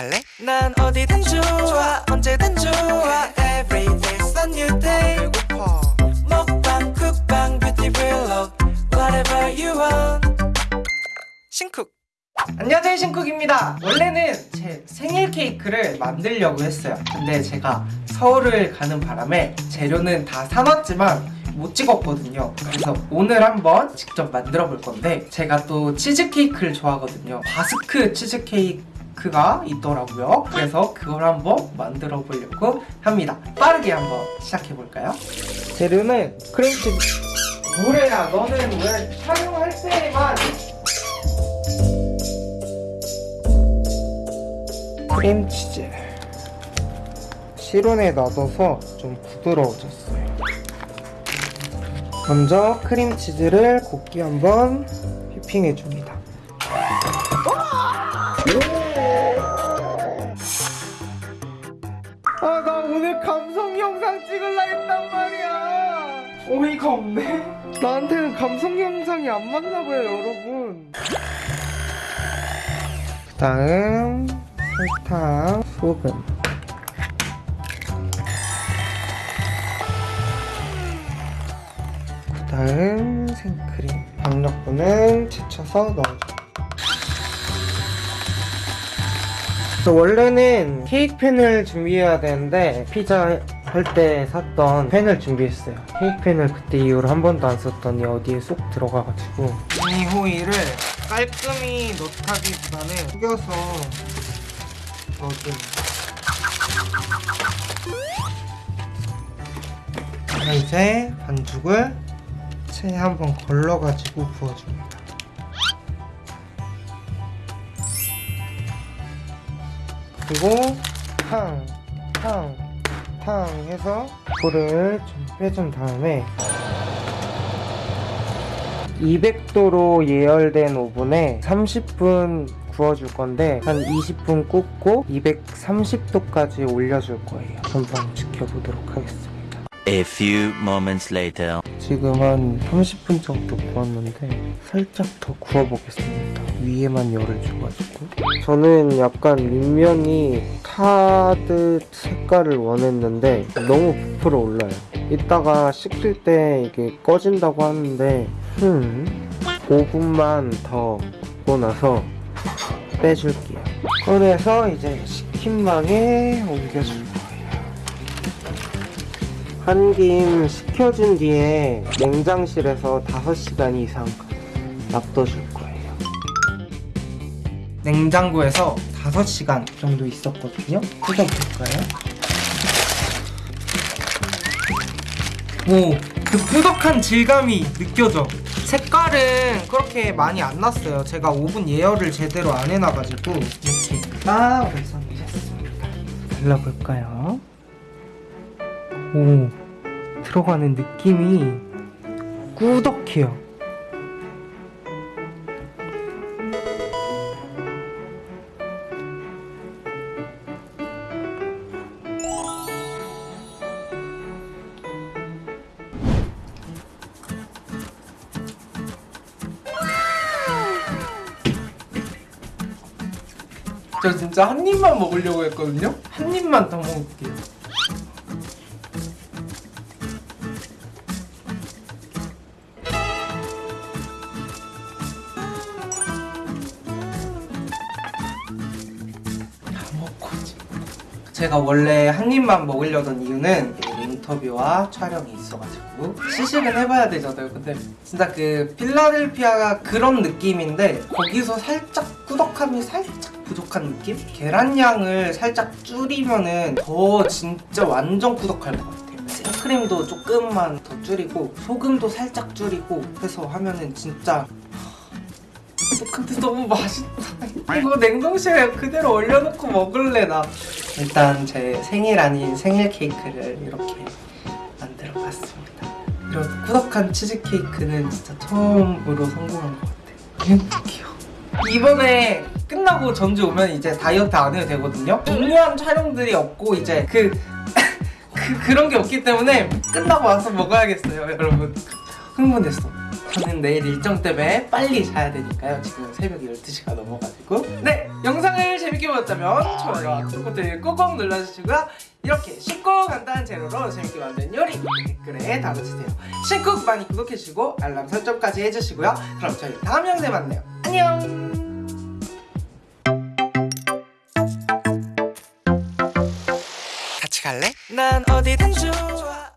갈래? 난 어디든 좋아 언제든 좋아. Every day's a new day. 배고파. 먹방 쿡방 뷰티 블록 Whatever you want. 신쿡. 안녕하세요 신쿡입니다. 원래는 제 생일 케이크를 만들려고 했어요. 근데 제가 서울을 가는 바람에 재료는 다 사놨지만 못 찍었거든요. 그래서 오늘 한번 직접 만들어 볼 건데 제가 또 치즈케이크를 좋아하거든요. 바스크 치즈케이크 가 있더라고요. 그래서 그걸 한번 만들어 보려고 합니다. 빠르게 한번 시작해 볼까요? 재료는 크림치즈 뭐래야? 너는 왜 촬영할 때만 크림치즈. 실온에 놔둬서 좀 부드러워졌어요. 먼저 크림치즈를 곱게 한번 휘핑해 줍니다 오늘 감성 영상 찍을라 했단 말이야. 어이가 없네 나한테는 감성 영상이 안 맞나 봐요 여러분. 그 다음 설탕, 소금. 그 다음 생크림. 박력분은 지쳐서 넣어줘 저 원래는 케이크 팬을 준비해야 되는데 피자 할 때 샀던 팬을 준비했어요. 케이크 팬을 그때 이후로 한 번도 안 썼더니 어디에 쏙 들어가가지고 이 호일을 깔끔히 넣다기보다는 숙여서 넣어줍니다. 자, 이제 반죽을 체에 한번 걸러가지고 부어줍니다 그리고 탕, 탕, 탕 해서 불을 좀 빼준 다음에 200도로 예열된 오븐에 30분 구워줄 건데 한 20분 굽고 230도까지 올려줄 거예요. 한번 지켜보도록 하겠습니다. A few moments later. 지금 한 30분 정도 구웠는데 살짝 더 구워보겠습니다. 위에만 열을 줘가지고 저는 약간 윗면이 타듯 색깔을 원했는데 너무 부풀어 올라요. 이따가 식힐 때 이게 꺼진다고 하는데 음 5분만 더 굽고 나서 빼줄게요. 꺼내서 이제 식힌 망에 옮겨줄 거예요. 한 김 식혀준 뒤에 냉장실에서 5시간 이상 놔둬줄 거예요. 냉장고에서 5시간 정도 있었거든요. 뜯어볼까요? 오, 그 꾸덕한 질감이 느껴져. 색깔은 그렇게 많이 안 났어요. 제가 오븐 예열을 제대로 안 해놔가지고 이렇게 딱 완성됐습니다. 발라볼까요? 오, 들어가는 느낌이 꾸덕해요. 저 진짜 한 입만 먹으려고 했거든요? 한 입만 더 먹을게요. 제가 원래 한 입만 먹으려던 이유는 인터뷰와 촬영이 있어가지고 시식은 해봐야 되잖아요. 근데 진짜 그 필라델피아가 그런 느낌인데 거기서 살짝 꾸덕함이 살짝 부족한 느낌? 계란량을 살짝 줄이면은 더 진짜 완전 꾸덕할 것 같아요. 생크림도 조금만 더 줄이고 소금도 살짝 줄이고 해서 하면은 진짜 근데 너무 맛있다. 이거 냉동실에 그대로 얼려놓고 먹을래 나. 일단 제 생일 아닌 생일 케이크를 이렇게 만들어 봤습니다. 이런 꾸덕한 치즈 케이크는 진짜 처음으로 성공한 것 같아요. 행복해요. 이번에 끝나고 전주 오면 이제 다이어트 안 해도 되거든요. 중요한 촬영들이 없고 이제 그, 그 그런 게 없기 때문에 끝나고 와서 먹어야겠어요, 여러분. 흥분됐어. 저는 내일 일정 때문에 빨리 자야 되니까요. 지금 새벽 12시가 넘어가지고. 네, 영상을 재밌게 보셨다면 좋아요와 구독 버튼 꾹꾹 눌러주시고요. 이렇게 쉽고 간단한 재료로 재밌게 만든 요리 댓글에 달아주세요. 신쿡 많이 구독해주시고 알람 설정까지 해주시고요. 그럼 저희 다음 영상에 만나요. 안녕! 난 어디든 좋아